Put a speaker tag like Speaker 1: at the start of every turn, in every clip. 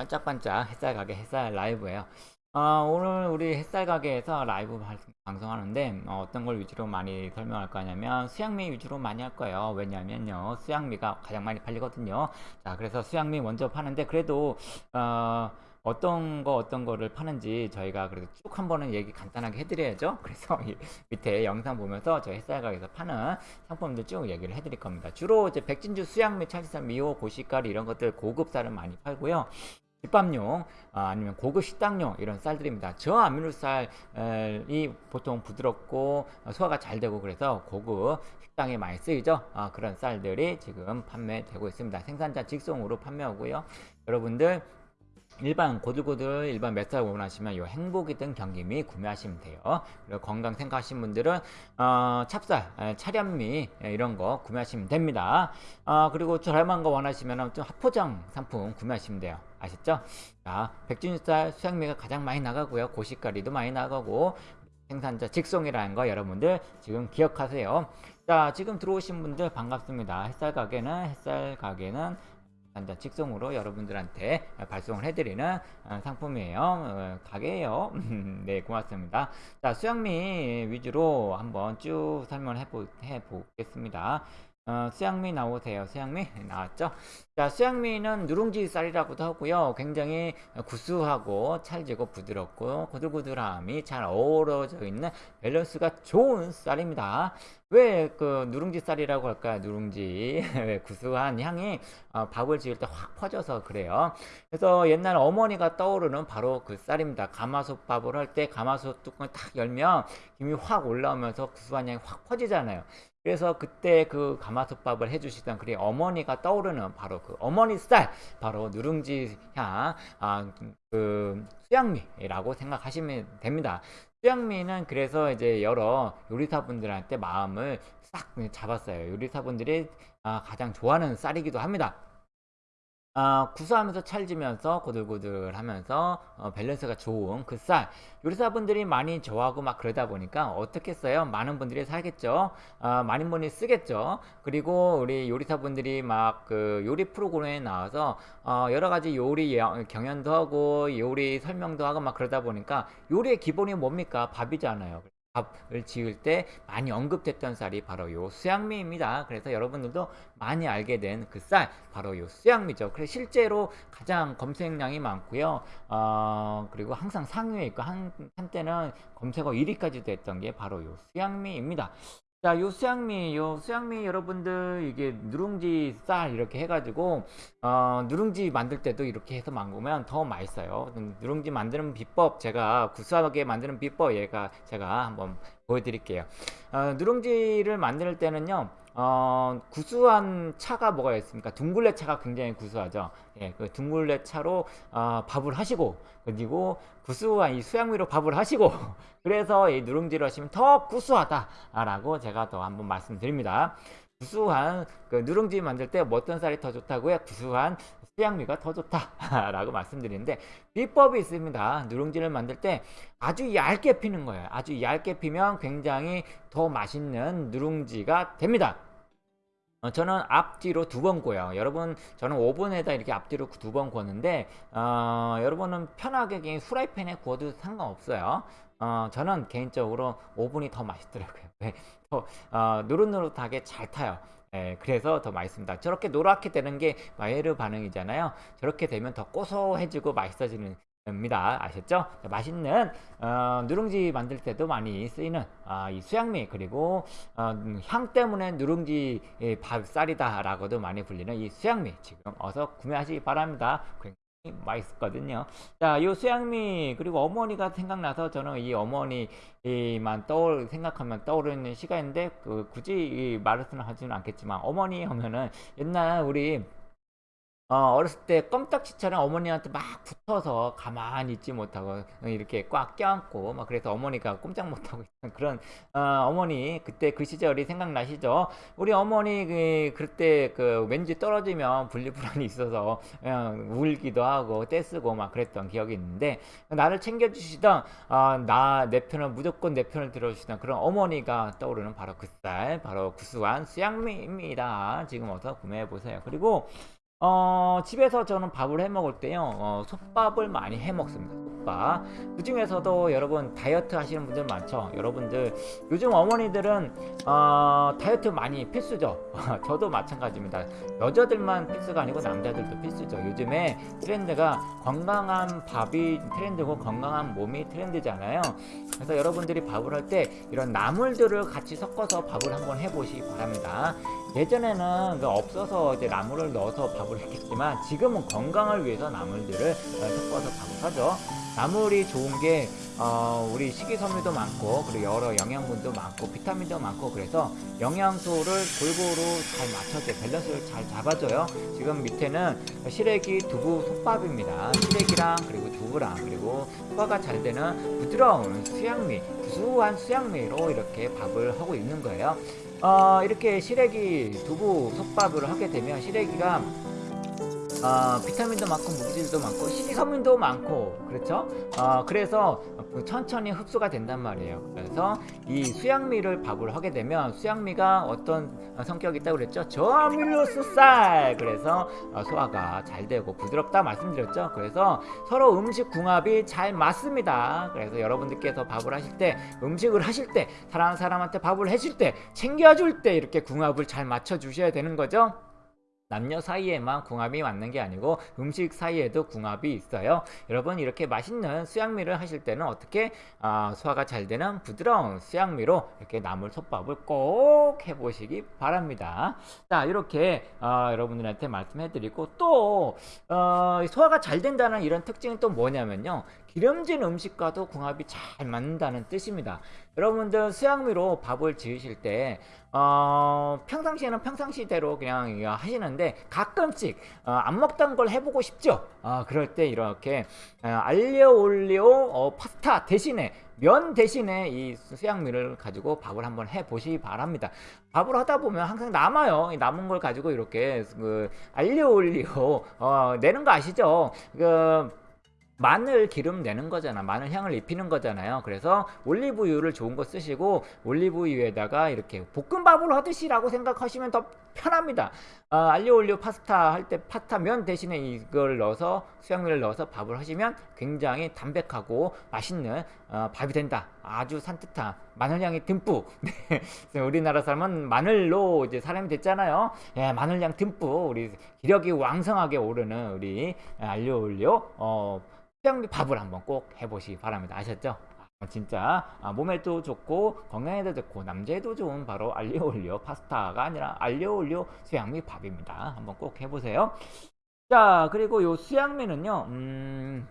Speaker 1: 반짝반짝 햇살 가게 햇살 라이브예요. 어, 오늘 우리 햇살 가게에서 라이브 발- 방송하는데 어, 떤걸 위주로 많이 설명할 거냐면 수양미 위주로 많이 할 거예요. 왜냐면요 수양미가 가장 많이 팔리거든요. 자 그래서 수양미 먼저 파는데 그래도 어, 어떤 거 어떤 거를 파는지 저희가 그래도 쭉 한번은 얘기 간단하게 해드려야죠. 그래서 이 밑에 영상 보면서 저희 햇살 가게에서 파는 상품들 쭉 얘기를 해드릴 겁니다. 주로 이제 백진주 수양미, 찰지산, 미호, 고시가리 이런 것들 고급 쌀을 많이 팔고요. 집밥용 아, 니면 고급 식당용 이런 쌀들입니다. 저아미노쌀이 보통 부드럽고 어, 소화가 잘 되고 그래서 고급 식당에 많이 쓰이죠. 아, 그런 쌀들이 지금 판매되고 있습니다. 생산자 직송으로 판매하고요. 여러분들 일반 고들고들 일반 맵쌀 원하시면 요 행복이 든 경기미 구매하시면 돼요. 그리고 건강 생각하시는 분들은 어, 찹쌀, 에, 차련미 에, 이런 거 구매하시면 됩니다. 어, 그리고 저렴한 거 원하시면 좀 합포장 상품 구매하시면 돼요. 아셨죠? 자, 백준쌀 수양미가 가장 많이 나가고요. 고시가리도 많이 나가고 생산자 직송이라는 거 여러분들 지금 기억하세요. 자, 지금 들어오신 분들 반갑습니다. 햇살 가게는 햇살 가게는 단자 직송으로 여러분들한테 발송을 해드리는 어, 상품이에요. 어, 가게예요. 네, 고맙습니다. 자, 수양미 위주로 한번 쭉 설명을 해보, 해보겠습니다. 어, 수양미 나오세요. 수양미 나왔죠? 자, 수양미는 누룽지 쌀이라고도 하고요. 굉장히 구수하고 찰지고 부드럽고 고들고들함이 잘 어우러져 있는 밸런스가 좋은 쌀입니다. 왜 그 누룽지 쌀이라고 할까요? 누룽지 왜 구수한 향이 어, 밥을 지을 때 확 퍼져서 그래요. 그래서 옛날 어머니가 떠오르는 바로 그 쌀입니다. 가마솥 밥을 할 때 가마솥 뚜껑을 탁 열면 김이 확 올라오면서 구수한 향이 확 퍼지잖아요. 그래서 그때 그 가마솥밥을 해주시던 그리 어머니가 떠오르는 바로 그 어머니 쌀, 바로 누룽지 향, 아, 그 수양미라고 생각하시면 됩니다. 수양미는 그래서 이제 여러 요리사분들한테 마음을 싹 잡았어요. 요리사분들이 아, 가장 좋아하는 쌀이기도 합니다. 아, 구수하면서 찰지면서 고들고들 하면서 어, 밸런스가 좋은 그 쌀. 요리사분들이 많이 좋아하고 막 그러다 보니까 어떻겠어요? 많은 분들이 사겠죠? 아, 많은 분이 쓰겠죠? 그리고 우리 요리사분들이 막 그 요리 프로그램에 나와서 어, 여러 가지 요리 여- 경연도 하고 요리 설명도 하고 막 그러다 보니까 요리의 기본이 뭡니까? 밥이잖아요 밥을 지을 때 많이 언급됐던 쌀이 바로 요 수양미입니다. 그래서 여러분들도 많이 알게 된 그 쌀, 바로 요 수양미죠. 그래서 실제로 가장 검색량이 많고요. 어, 그리고 항상 상위에 있고 한, 한때는 검색어 1위까지 됐던 게 바로 요 수양미입니다. 자, 요 수양미, 요 수양미 여러분들 이게 누룽지 쌀 이렇게 해가지고 어, 누룽지 만들 때도 이렇게 해서 만들면 더 맛있어요. 음, 누룽지 만드는 비법 제가 구수하게 만드는 비법 얘가 제가 한번 보여드릴게요. 어, 누룽지를 만들 때는요. 어, 구수한 차가 뭐가 있습니까? 둥글레 차가 굉장히 구수하죠. 예, 그 둥글레 차로 어, 밥을 하시고 그리고 구수한 이 수양미로 밥을 하시고 그래서 이 누룽지를 하시면 더 구수하다 라고 제가 더 한번 말씀드립니다. 구수한 그 누룽지 만들 때뭐 어떤 쌀이 더 좋다고요? 구수한 수양미가 더 좋다라고 말씀드리는데 비법이 있습니다. 누룽지를 만들 때 아주 얇게 피는 거예요. 아주 얇게 피면 굉장히 더 맛있는 누룽지가 됩니다. 어, 저는 앞뒤로 두번 구워요. 여러분, 저는 오븐에다 이렇게 앞뒤로 두 번 구웠는데, 어, 여러분은 편하게 그냥 후라이팬에 구워도 상관없어요. 어, 저는 개인적으로 오븐이 더 맛있더라고요. 왜? 더, 어, 노릇노릇하게 잘 타요. 예, 그래서 더 맛있습니다. 저렇게 노랗게 되는 게 마이에르 반응이잖아요. 저렇게 되면 더 고소해지고 맛있어지는 입니다. 아셨죠? 자, 맛있는 어, 누룽지 만들 때도 많이 쓰이는 아, 이 수양미 그리고 어, 음, 향 때문에 누룽지 예, 밥 쌀이다 라고도 많이 불리는 이 수양미 지금 어서 구매하시기 바랍니다. 맛있거든요. 자, 이 수양미 그리고 어머니가 생각나서 저는 이 어머니만 떠올 생각하면 떠오르는 시간인데 그 굳이 이 말씀을 하지는 않겠지만 어머니 하면은 옛날 우리 어, 어렸을 때 껌딱지처럼 어머니한테 막 붙어서 가만히 있지 못하고 이렇게 꽉 껴안고 막 그래서 어머니가 꼼짝 못하고 있는 그런 어, 머니 그때 그 시절이 생각나시죠? 우리 어머니 그 그때 그 왠지 떨어지면 분리불안이 있어서 그냥 울기도 하고 떼쓰고 막 그랬던 기억이 있는데 나를 챙겨주시던 어, 나내 편을 무조건 내 편을 들어주시던 그런 어머니가 떠오르는 바로 그 쌀 바로 구수한 수양미입니다. 지금 어서 구매해 보세요. 그리고 어, 집에서 저는 밥을 해 먹을 때요, 어, 솥밥을 많이 해 먹습니다. 솥밥. 그 중에서도 여러분 다이어트 하시는 분들 많죠. 여러분들 요즘 어머니들은 어, 다이어트 많이 필수죠. 저도 마찬가지입니다. 여자들만 필수가 아니고 남자들도 필수죠. 요즘에 트렌드가 건강한 밥이 트렌드고 건강한 몸이 트렌드잖아요. 그래서 여러분들이 밥을 할 때 이런 나물들을 같이 섞어서 밥을 한번 해보시기 바랍니다. 예전에는 그 없어서 이제 나물을 넣어서 밥을 했겠지만 지금은 건강을 위해서 나물들을 어, 섞어서 밥을 하죠. 나물이 좋은 게 어, 우리 식이섬유도 많고 그리고 여러 영양분도 많고 비타민도 많고 그래서 영양소를 골고루 잘 맞춰서 밸런스를 잘 잡아줘요. 지금 밑에는 시래기 두부 솥밥입니다. 시래기랑 그리고 두부랑 그리고 소화가 잘 되는 부드러운 수양미, 구수한 수양미로 이렇게 밥을 하고 있는 거예요. 어, 이렇게 시래기 두부 솥밥을 하게 되면 시래기가 어, 비타민도 많고 무기질도 많고 식이섬유도 많고 그렇죠? 어, 그래서 그 천천히 흡수가 된단 말이에요. 그래서 이 수양미를 밥을 하게 되면 수양미가 어떤 성격이 있다고 그랬죠? 저밀로스 쌀 그래서 어, 소화가 잘 되고 부드럽다 말씀드렸죠. 그래서 서로 음식 궁합이 잘 맞습니다. 그래서 여러분들께서 밥을 하실 때 음식을 하실 때 사랑하는 사람한테 밥을 해줄 때 챙겨줄 때 이렇게 궁합을 잘 맞춰 주셔야 되는 거죠. 남녀 사이에만 궁합이 맞는 게 아니고 음식 사이에도 궁합이 있어요. 여러분 이렇게 맛있는 수양미를 하실 때는 어떻게 아, 소화가 잘 되는 부드러운 수양미로 이렇게 나물 솥밥을 꼭 해보시기 바랍니다. 자 이렇게 어, 여러분들한테 말씀해드리고 또 어, 소화가 잘 된다는 이런 특징은 또 뭐냐면요. 기름진 음식과도 궁합이 잘 맞는다는 뜻입니다. 여러분들 수양미로 밥을 지으실 때 어, 평상시에는 평상시대로 그냥 하시는데 가끔씩 어, 안 먹던 걸 해보고 싶죠. 어, 그럴 때 이렇게 어, 알리오 올리오 어, 파스타 대신에 면 대신에 이 수양미를 가지고 밥을 한번 해 보시기 바랍니다. 밥을 하다 보면 항상 남아요. 이 남은 걸 가지고 이렇게 그 알리오 올리오 어, 내는 거 아시죠? 그 마늘 기름 내는 거잖아. 마늘 향을 입히는 거잖아요. 그래서 올리브유를 좋은 거 쓰시고 올리브유에다가 이렇게 볶음밥을 하듯이라고 생각하시면 더 편합니다. 어, 알리오 올리오 파스타 할 때 파스타 면 대신에 이걸 넣어서 수양미를 넣어서 밥을 하시면 굉장히 담백하고 맛있는 어, 밥이 된다. 아주 산뜻한 마늘향이 듬뿍. 네. 우리나라 사람은 마늘로 이제 사람이 됐잖아요. 예, 마늘향 듬뿍 우리 기력이 왕성하게 오르는 우리 알리오 올리오 어, 수양미 밥을 한번 꼭 해보시기 바랍니다. 아셨죠? 아, 진짜 아, 몸에도 좋고 건강에도 좋고 남자에도 좋은 바로 알리오 올리오 파스타가 아니라 알리오 올리오 수양미 밥입니다. 한번 꼭 해보세요. 자 그리고 요 수양미는요. 음,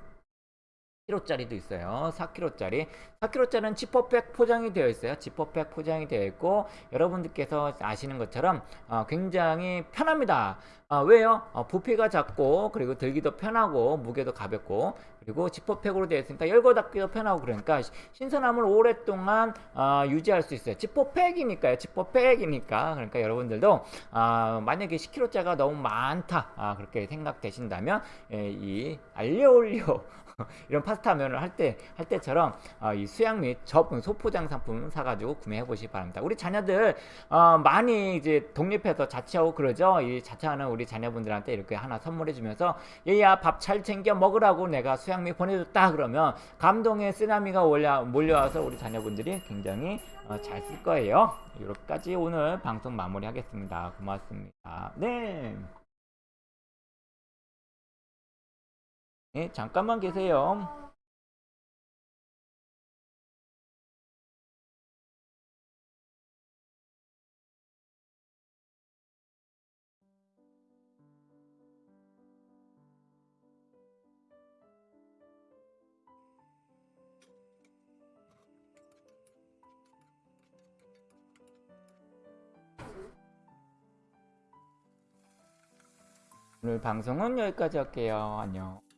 Speaker 1: 4kg짜리도 있어요. 4kg짜리. 4kg짜리는 지퍼백 포장이 되어 있어요. 지퍼백 포장이 되어 있고 여러분들께서 아시는 것처럼 어, 굉장히 편합니다. 어, 왜요? 어, 부피가 작고 그리고 들기도 편하고 무게도 가볍고 그리고 지퍼백으로 되어 있으니까 열고 닫기도 편하고 그러니까 신선함을 오랫동안 어, 유지할 수 있어요. 지퍼백이니까요. 지퍼백이니까 그러니까 여러분들도 어, 만약에 10kg짜리가 너무 많다 아, 그렇게 생각되신다면 예, 이 알리올리오 이런 파스타 면을 할 때 할 때처럼 어, 이 수양 및접 소포장 상품 사가지고 구매해 보시기 바랍니다. 우리 자녀들 어, 많이 이제 독립해서 자취하고 그러죠. 이 자취하는 우리 자녀분들한테 이렇게 하나 선물해 주면서 얘야 밥 잘 챙겨 먹으라고 내가 수양미 보내줬다 그러면 감동의 쓰나미가 몰려와서 우리 자녀분들이 굉장히 어, 잘 쓸 거예요. 이렇게까지 오늘 방송 마무리하겠습니다. 고맙습니다. 네. 네, 잠깐만 계세요. 오늘 방송은 여기까지 할게요. 안녕.